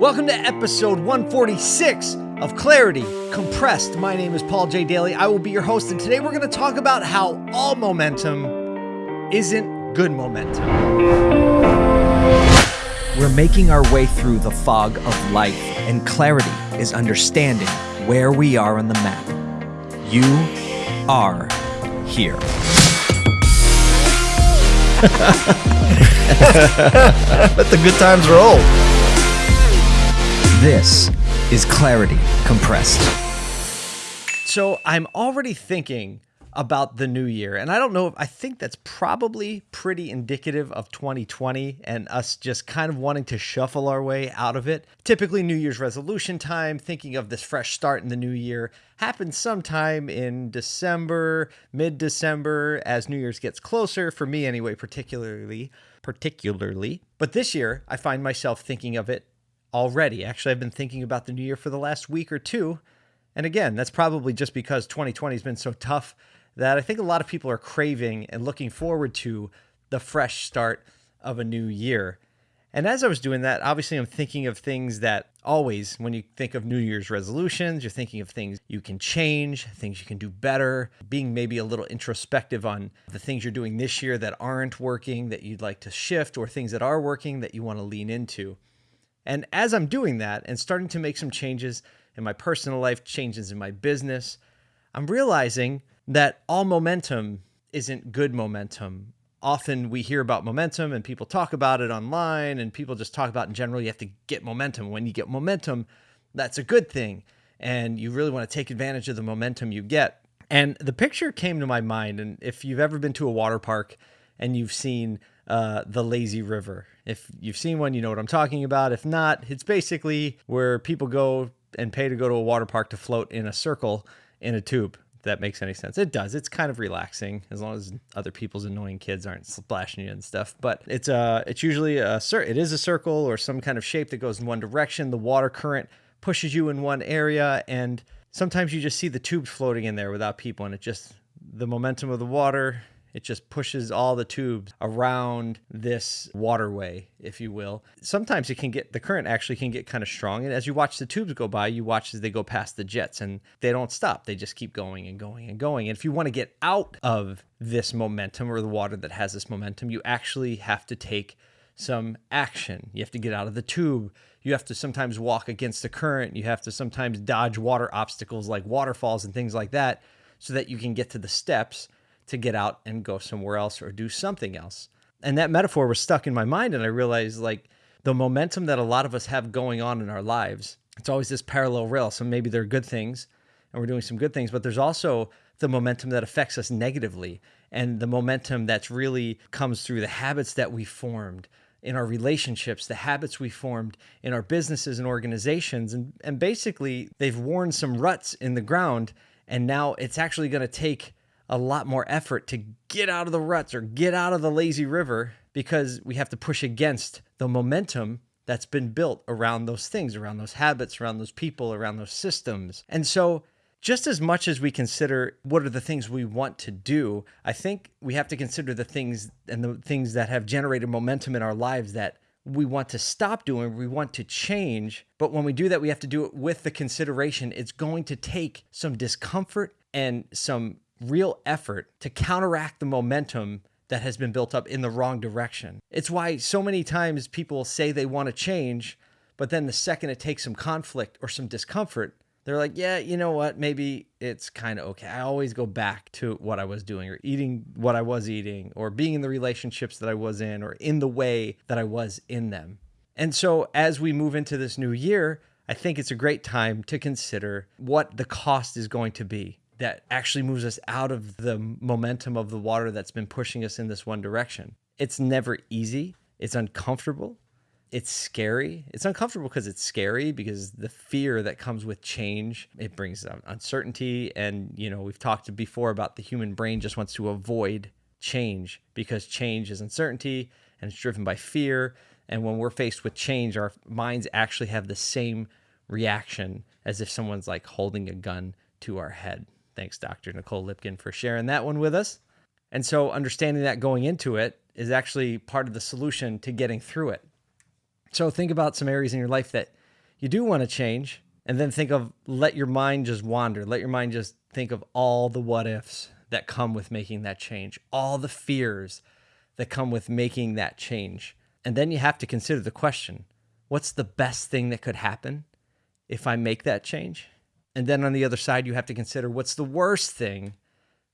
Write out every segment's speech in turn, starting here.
Welcome to episode 146 of Clarity Compressed. My name is Paul J. Daly. I will be your host, and today we're going to talk about how all momentum isn't good momentum. We're making our way through the fog of life, and clarity is understanding where we are on the map. You are here. Let the good times roll. This is Clarity Compressed. So I'm already thinking about the new year, and I don't know if I think that's probably pretty indicative of 2020 and us just kind of wanting to shuffle our way out of it. Typically, New Year's resolution time, thinking of this fresh start in the new year, happens sometime in December, mid December, as New Year's gets closer, for me anyway, particularly. Particularly. But this year, I find myself thinking of it already. Actually, I've been thinking about the new year for the last week or two. And again, that's probably just because 2020 has been so tough that I think a lot of people are craving and looking forward to the fresh start of a new year. And as I was doing that, obviously I'm thinking of things that always, when you think of New Year's resolutions, you're thinking of things you can change, things you can do better, being maybe a little introspective on the things you're doing this year that aren't working, that you'd like to shift, or things that are working that you want to lean into. And as I'm doing that and starting to make some changes in my personal life, changes in my business, I'm realizing that all momentum isn't good momentum. Often we hear about momentum and people talk about it online and people just talk about in general you have to get momentum. When you get momentum, that's a good thing. And you really want to take advantage of the momentum you get. And the picture came to my mind. And if you've ever been to a water park and you've seen uh, the lazy river, if you've seen one, you know what I'm talking about. If not, it's basically where people go and pay to go to a water park to float in a circle in a tube. If that makes any sense. It does. It's kind of relaxing as long as other people's annoying kids aren't splashing you and stuff. But it's uh it's usually a cir- it is a circle or some kind of shape that goes in one direction. The water current pushes you in one area and sometimes you just see the tubes floating in there without people and it just the momentum of the water it just pushes all the tubes around this waterway, if you will. Sometimes it can get, the current actually can get kind of strong. And as you watch the tubes go by, you watch as they go past the jets and they don't stop. They just keep going and going and going. And if you want to get out of this momentum or the water that has this momentum, you actually have to take some action. You have to get out of the tube. You have to sometimes walk against the current. You have to sometimes dodge water obstacles like waterfalls and things like that so that you can get to the steps to get out and go somewhere else or do something else. And that metaphor was stuck in my mind. And I realized like the momentum that a lot of us have going on in our lives, it's always this parallel rail. So maybe there are good things and we're doing some good things, but there's also the momentum that affects us negatively and the momentum that's really comes through the habits that we formed in our relationships, the habits we formed in our businesses and organizations. And, and basically, they've worn some ruts in the ground. And now it's actually going to take a lot more effort to get out of the ruts or get out of the lazy river because we have to push against the momentum that's been built around those things, around those habits, around those people, around those systems. And so, just as much as we consider what are the things we want to do, I think we have to consider the things and the things that have generated momentum in our lives that we want to stop doing, we want to change. But when we do that, we have to do it with the consideration it's going to take some discomfort and some real effort to counteract the momentum that has been built up in the wrong direction. It's why so many times people say they want to change, but then the second it takes some conflict or some discomfort, they're like, yeah, you know what? Maybe it's kind of okay. I always go back to what I was doing or eating what I was eating or being in the relationships that I was in or in the way that I was in them. And so as we move into this new year, I think it's a great time to consider what the cost is going to be that actually moves us out of the momentum of the water that's been pushing us in this one direction. It's never easy. It's uncomfortable. It's scary. It's uncomfortable because it's scary because the fear that comes with change, it brings uncertainty and you know, we've talked before about the human brain just wants to avoid change because change is uncertainty and it's driven by fear and when we're faced with change our minds actually have the same reaction as if someone's like holding a gun to our head. Thanks, Dr. Nicole Lipkin, for sharing that one with us. And so, understanding that going into it is actually part of the solution to getting through it. So, think about some areas in your life that you do want to change, and then think of let your mind just wander. Let your mind just think of all the what ifs that come with making that change, all the fears that come with making that change. And then you have to consider the question what's the best thing that could happen if I make that change? And then on the other side, you have to consider what's the worst thing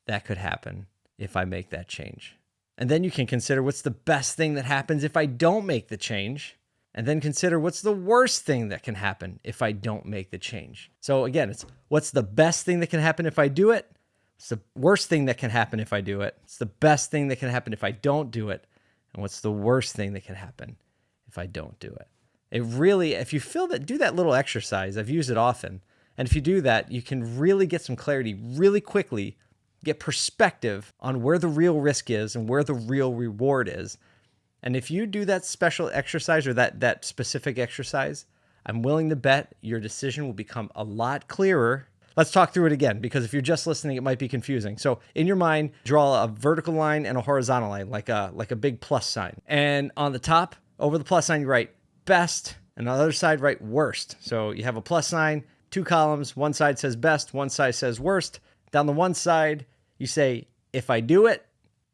that could happen if I make that change. And then you can consider what's the best thing that happens if I don't make the change. And then consider what's the worst thing that can happen if I don't make the change. So again, it's what's the best thing that can happen if I do it? It's the worst thing that can happen if I do it? It's the best thing that can happen if I don't do it. And what's the worst thing that can happen if I don't do it? It really, if you feel that, do that little exercise. I've used it often. And if you do that, you can really get some clarity really quickly get perspective on where the real risk is and where the real reward is. And if you do that special exercise or that that specific exercise, I'm willing to bet your decision will become a lot clearer. Let's talk through it again because if you're just listening, it might be confusing. So in your mind, draw a vertical line and a horizontal line, like a like a big plus sign. And on the top, over the plus sign, you write best, and on the other side, write worst. So you have a plus sign, two columns. One side says best, one side says worst. Down the one side, you say, if I do it,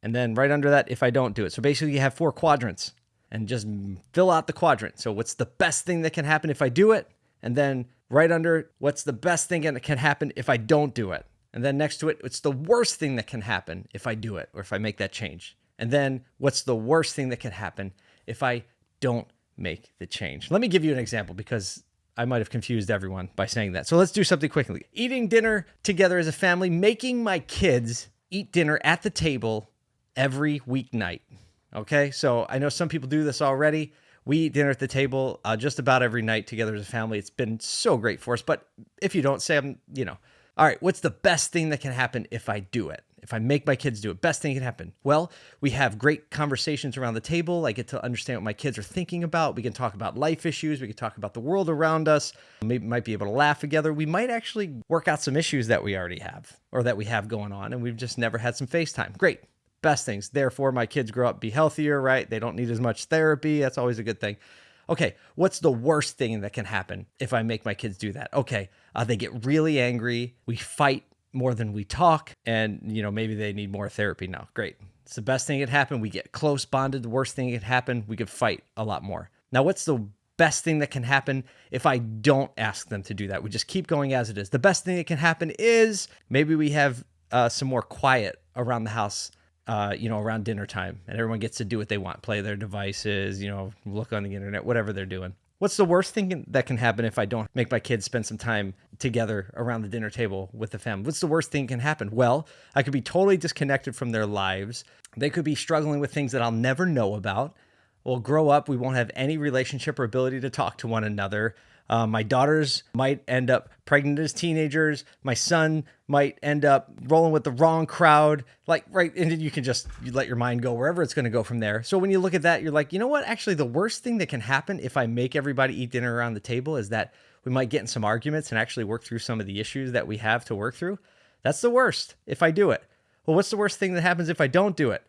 and then right under that, if I don't do it. So basically, you have four quadrants and just fill out the quadrant. So, what's the best thing that can happen if I do it? And then right under, what's the best thing that can happen if I don't do it? And then next to it, what's the worst thing that can happen if I do it or if I make that change? And then what's the worst thing that can happen if I don't make the change? Let me give you an example because I might have confused everyone by saying that. So let's do something quickly. Eating dinner together as a family, making my kids eat dinner at the table every weeknight. Okay, so I know some people do this already. We eat dinner at the table uh, just about every night together as a family. It's been so great for us. But if you don't say, I'm, you know, all right, what's the best thing that can happen if I do it? If I make my kids do it, best thing can happen. Well, we have great conversations around the table. I get to understand what my kids are thinking about. We can talk about life issues. We can talk about the world around us. Maybe might be able to laugh together. We might actually work out some issues that we already have or that we have going on, and we've just never had some FaceTime. Great. Best things. Therefore, my kids grow up, be healthier, right? They don't need as much therapy. That's always a good thing. Okay, what's the worst thing that can happen if I make my kids do that? Okay, uh, they get really angry. We fight more than we talk and you know maybe they need more therapy now. Great. It's the best thing that happened. We get close bonded. The worst thing that happened we could fight a lot more. Now what's the best thing that can happen? If i don't ask them to do that we just keep going as it is. The best thing that can happen is maybe we have uh, some more quiet around the house uh, you know around dinner time and everyone gets to do what they want play their devices you know look on the internet whatever they're doing What's the worst thing that can happen if I don't make my kids spend some time together around the dinner table with the family? What's the worst thing can happen? Well, I could be totally disconnected from their lives. They could be struggling with things that I'll never know about. We'll grow up, we won't have any relationship or ability to talk to one another. Uh, my daughters might end up pregnant as teenagers. My son might end up rolling with the wrong crowd. Like, right. And then you can just you let your mind go wherever it's going to go from there. So when you look at that, you're like, you know what? Actually, the worst thing that can happen if I make everybody eat dinner around the table is that we might get in some arguments and actually work through some of the issues that we have to work through. That's the worst if I do it. Well, what's the worst thing that happens if I don't do it?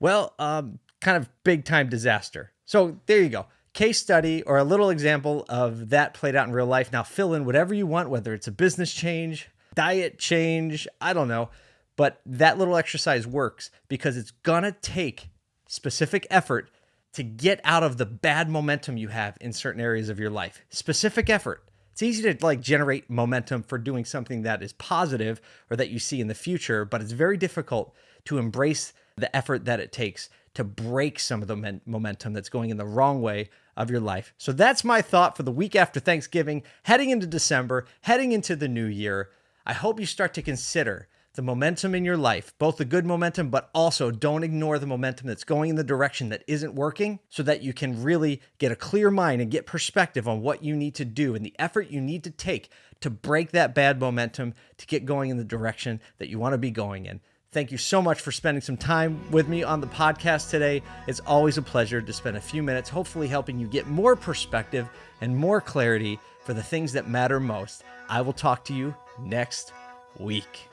Well, um, kind of big time disaster. So there you go case study or a little example of that played out in real life. Now fill in whatever you want, whether it's a business change, diet change, I don't know. But that little exercise works because it's gonna take specific effort to get out of the bad momentum you have in certain areas of your life. Specific effort. It's easy to like generate momentum for doing something that is positive or that you see in the future, but it's very difficult to embrace the effort that it takes to break some of the momentum that's going in the wrong way of your life. So that's my thought for the week after Thanksgiving, heading into December, heading into the new year. I hope you start to consider the momentum in your life, both the good momentum, but also don't ignore the momentum that's going in the direction that isn't working so that you can really get a clear mind and get perspective on what you need to do and the effort you need to take to break that bad momentum to get going in the direction that you want to be going in. Thank you so much for spending some time with me on the podcast today. It's always a pleasure to spend a few minutes, hopefully, helping you get more perspective and more clarity for the things that matter most. I will talk to you next week.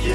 You